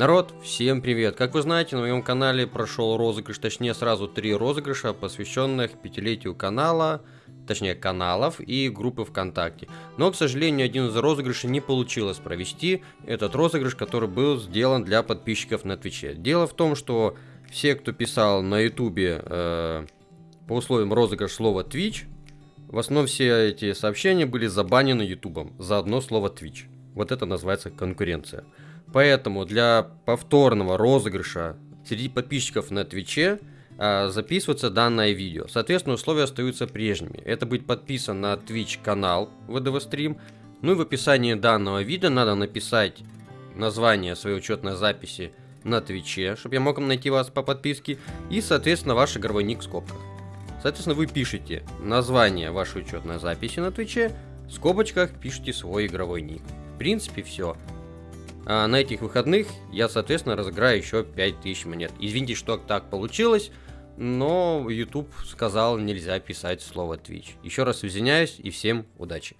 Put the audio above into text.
Народ, всем привет! Как вы знаете, на моем канале прошел розыгрыш, точнее сразу три розыгрыша, посвященных пятилетию канала, точнее каналов и группы ВКонтакте. Но, к сожалению, один из розыгрышей не получилось провести, этот розыгрыш, который был сделан для подписчиков на Твиче. Дело в том, что все, кто писал на Ютубе э, по условиям розыгрыш слова Twitch, в основном все эти сообщения были забанены Ютубом за одно слово Twitch. Вот это называется конкуренция. Поэтому для повторного розыгрыша среди подписчиков на Твиче а, записывается данное видео. Соответственно, условия остаются прежними. Это быть подписан на Twitch канал VDV Stream. Ну и в описании данного видео надо написать название своей учетной записи на Твиче, чтобы я мог найти вас по подписке, и, соответственно, ваш игровой ник в скобках. Соответственно, вы пишете название вашей учетной записи на Твиче, в скобочках пишите свой игровой ник. В принципе, все. А на этих выходных я, соответственно, разыграю еще 5000 монет. Извините, что так получилось, но YouTube сказал, нельзя писать слово Twitch. Еще раз извиняюсь и всем удачи.